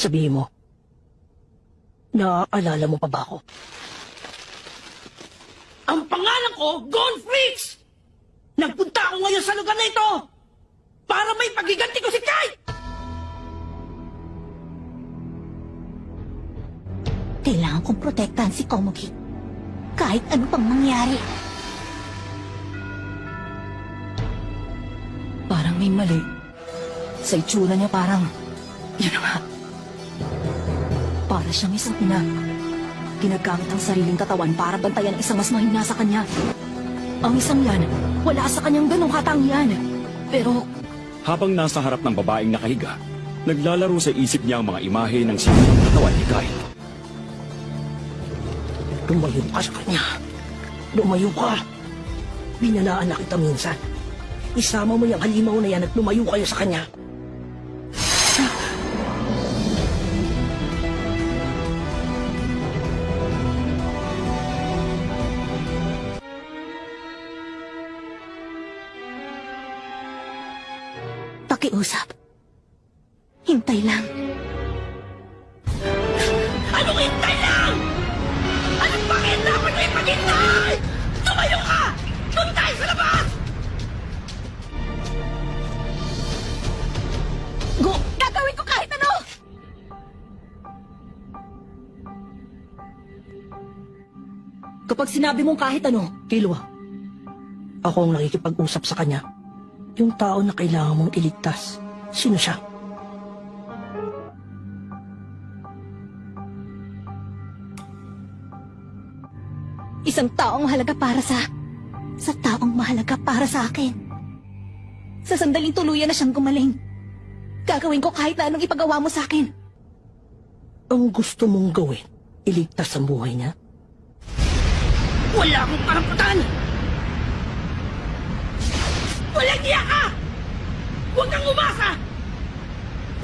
Sabihin mo, naaalala mo pa ba ako? Ang pangalan ko, Gone Freaks! Nagpunta ako ngayon sa lugar na ito para may pagiganti ko si Kai! Kailangan kong protektahan si Komugi. Kahit ano pang mangyari. Parang may mali. Sa itsura niya parang... Yun na nga. Para siyang isang ina. Ginagamit ang sariling katawan para bantayan ang isang mas mahina sa kanya. Ang isang yan, wala sa kanyang ganong katangian. Pero Habang nasa harap ng babaeng nakahiga, naglalaro sa isip niya ang mga imahe ng sinunong katawan ni Kai. Lumayo ka sa kanya. Lumayo ka. Binalaan na kita minsan. Isama mo yung halimaw na yan at lumayo kayo sa kanya. Pakiusap. Hintay lang. Anong hintay lang? Anong bakit dapat may paghintay? Tumayo ka! Doon tayo sa labas! Go! Gagawin ko kahit ano! kapag sinabi mong kahit ano, Kilwa, ako ang nakikipag-usap sa kanya. Yung tao na kailangan mong iligtas. Sino siya? Isang taong mahalaga para sa... Sa taong mahalaga para sa akin. Sa sandaling tuluyan na siyang gumaling. Gagawin ko kahit na anong ipagawa mo sa akin. Ang gusto mong gawin, iligtas ang buhay niya? Wala akong karapatan! Walang ka! Huwag kang umasa!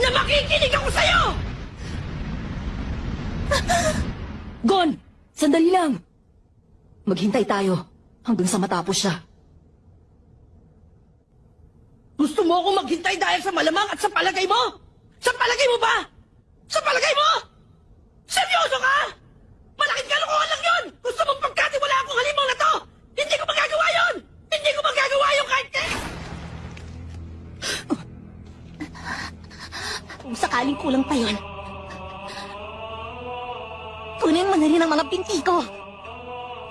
Na makikinig ako sa'yo! Gon! Sandali lang! Maghintay tayo hanggang sa matapos siya. Gusto mo akong maghintay dahil sa malamang at sa palagay mo? Sa palagay mo ba? Sa palagay mo? Seryoso ka? Malaking kalokohan lang yun! Gusto mong pagkatiwala akong halimaw kulang pa yon. Kunin mo na rin ang mga binti ko.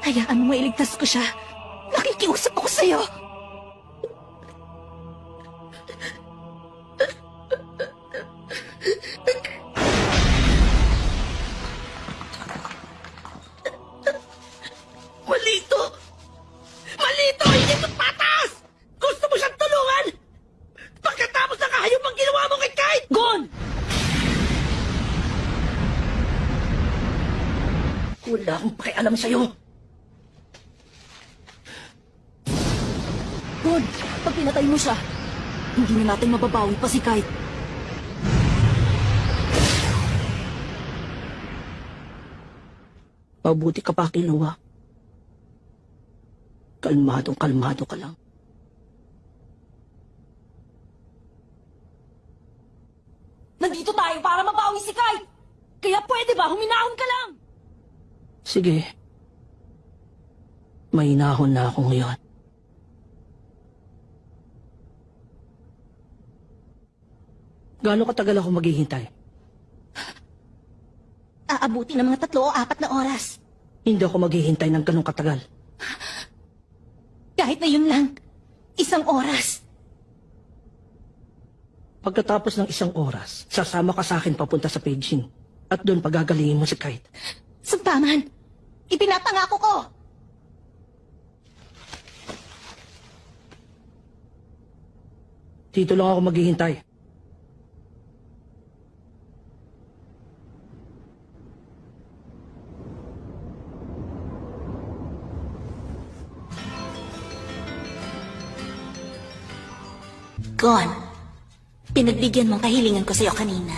Hayaan mo mailigtas ko siya. Nakikiusap ako sa'yo. Pakialam sa'yo. Gon! Pag pinatay mo siya, hindi na natin mababawi pa si Kite. Mabuti ka pa, Kiluwa. Kalmadong kalmado ka lang. Nandito tayo para mabawi si Kite! Kaya pwede ba huminahon ka lang? Sige. May nahon na ako ngayon. Gaano katagal ako maghihintay? Aabuti ng mga tatlo o apat na oras. Hindi ako maghihintay ng ganong katagal. Kahit na yun lang. Isang oras. Pagkatapos ng isang oras, sasama ka sa akin papunta sa Beijing. At doon pagagalingin mo si Kite. Sampaman, ipinapangako ko. Dito lang ako maghihintay. Gon, pinagbigyan mong kahilingan ko sa'yo kanina.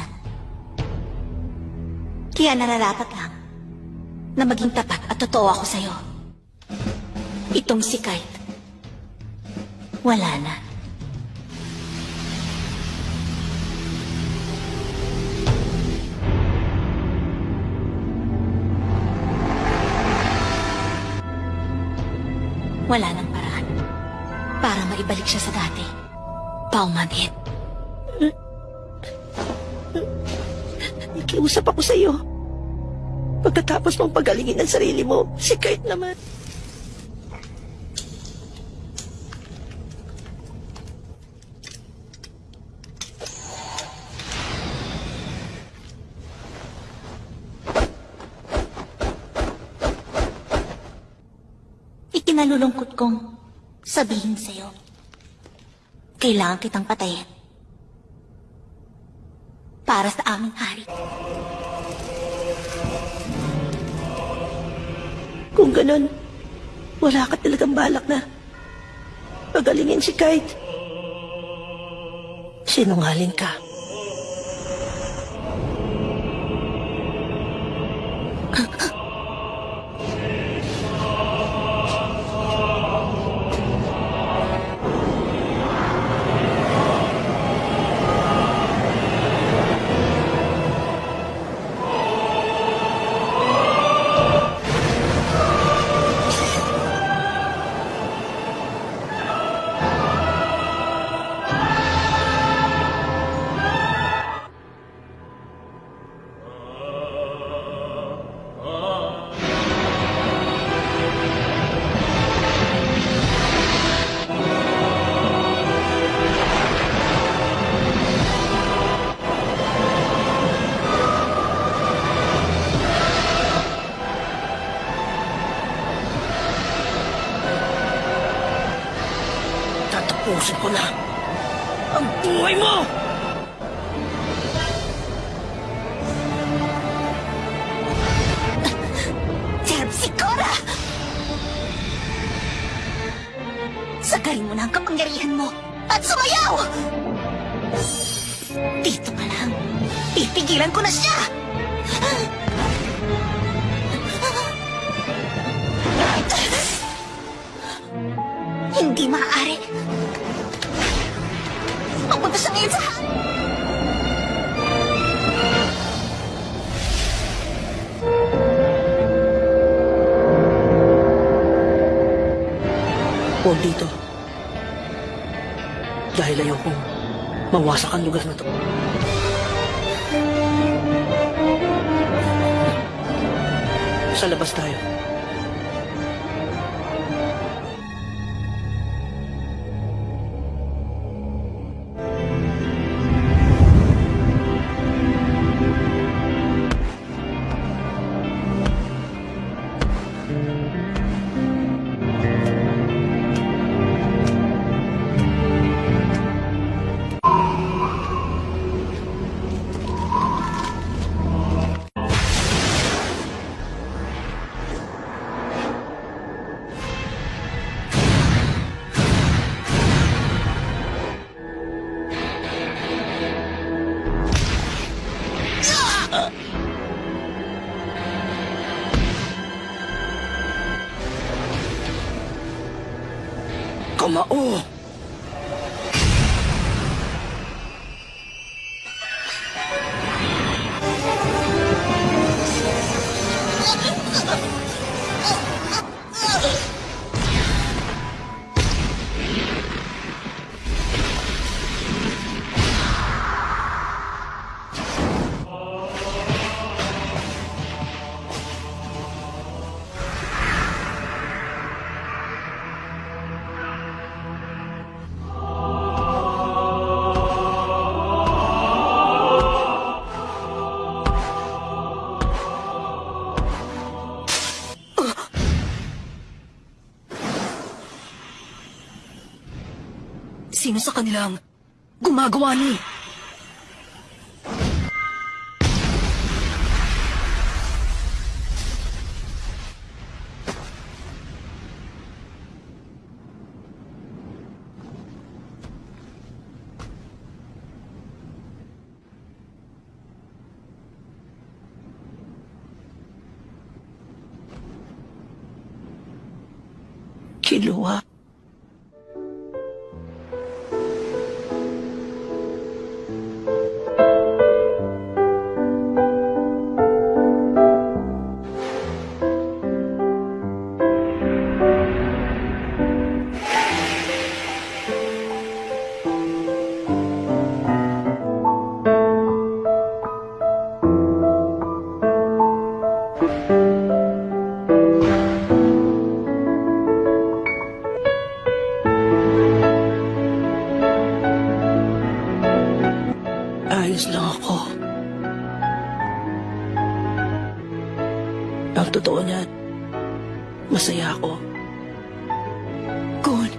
Kaya nararapat lang na maging tapat at totoo ako sa'yo. Itong si Kite, wala na. Wala nang paraan para maibalik siya sa dati. Paumanhit. Nakiusap ako sa'yo. Pagkatapos mong pagalingin ang sarili mo, si Kurt naman. Ikinalulungkot kong sabihin sa'yo. Kailangan kitang patayin. Para sa aming hari. Kung ganun, wala ka talagang balak na pagalingin si Kite. Sinungaling ka. Tatapusin ko na ang buhay mo! Terpsicora! Sagarin mo na ang kapangyarihan mo at sumayaw! Dito pa lang, pipigilan ko na siya! Hindi maaari. Siya ngayon sa Huwag dito. Dahil ayaw kong mawasak ang lugar na to. Sa labas tayo. Kamao! Sino sa kanilang gumagawa ni? Kilua. Ang totoo niyan, masaya ako. Gon,